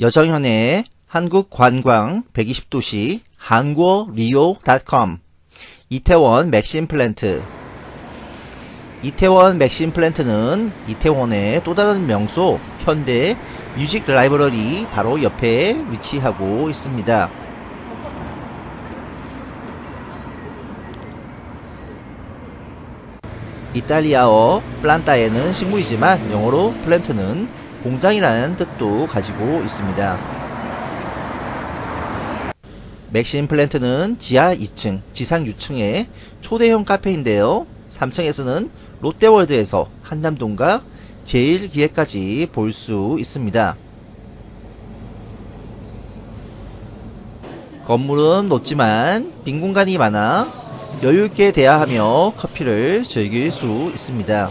여정현의 한국관광 120도시 한국 리오.com 이태원 맥심 플랜트 이태원 맥심 플랜트는 이태원의 또 다른 명소 현대 뮤직 라이브러리 바로 옆에 위치하고 있습니다. 이탈리아어 플란타에는 식물이지만 영어로 plant는 공장이라는 뜻도 가지고 있습니다. 맥심 플랜트는 지하 2층, 지상 6층의 초대형 카페인데요. 3층에서는 롯데월드에서 한남동과 제일기획까지 볼 수 있습니다. 건물은 높지만 빈 공간이 많아 여유있게 대화하며 커피를 즐길 수 있습니다.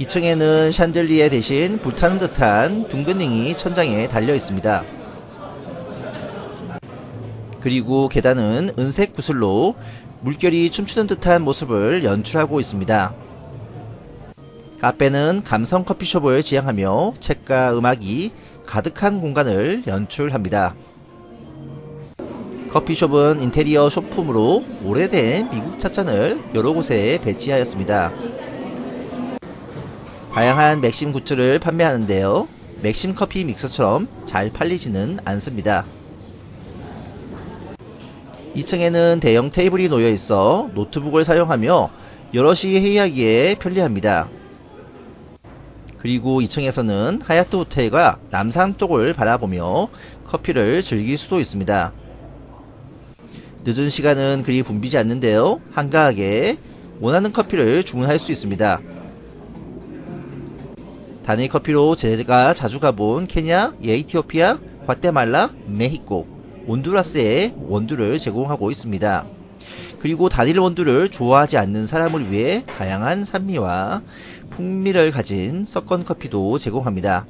2층에는 샨들리에 대신 불타는 듯한 둥근 링이 천장에 달려 있습니다. 그리고 계단은 은색 구슬로 물결이 춤추는 듯한 모습을 연출하고 있습니다. 카페는 감성 커피숍을 지향하며 책과 음악이 가득한 공간을 연출합니다. 커피숍은 인테리어 소품으로 오래된 미국 찻잔을 여러 곳에 배치하였습니다. 다양한 맥심 goods를 판매하는데요. 맥심 커피 믹스처럼 잘 팔리지는 않습니다. 2층에는 대형 테이블이 놓여 있어 노트북을 사용하며 여럿이 회의하기에 편리합니다. 그리고 2층에서는 하얏트 호텔과 남산 쪽을 바라보며 커피를 즐길 수도 있습니다. 늦은 시간은 그리 붐비지 않는데요. 한가하게 원하는 커피를 주문할 수 있습니다. 단일 커피로 제가 자주 가본 케냐, 에티오피아, 과테말라, 메히코, 온두라스에 원두를 제공하고 있습니다. 그리고 단일 원두를 좋아하지 않는 사람을 위해 다양한 산미와 풍미를 가진 섞은 커피도 제공합니다.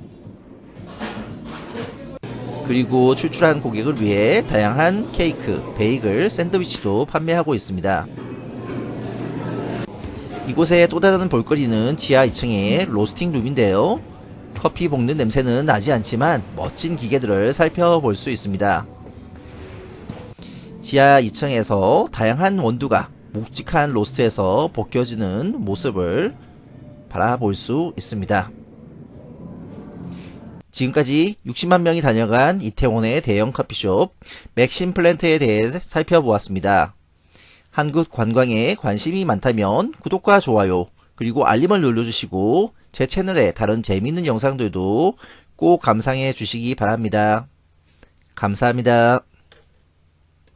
그리고 출출한 고객을 위해 다양한 케이크, 베이글, 샌드위치도 판매하고 있습니다. 이곳의 또 다른 볼거리는 지하 2층의 로스팅 룸인데요. 커피 볶는 냄새는 나지 않지만 멋진 기계들을 살펴볼 수 있습니다. 지하 2층에서 다양한 원두가 묵직한 로스트에서 벗겨지는 모습을 바라볼 수 있습니다. 지금까지 60만 명이 다녀간 이태원의 대형 커피숍 맥심 플랜트에 대해 살펴보았습니다. 한국 관광에 관심이 많다면 구독과 좋아요 그리고 알림을 눌러주시고 제 채널에 다른 재미있는 영상들도 꼭 감상해 주시기 바랍니다. 감사합니다.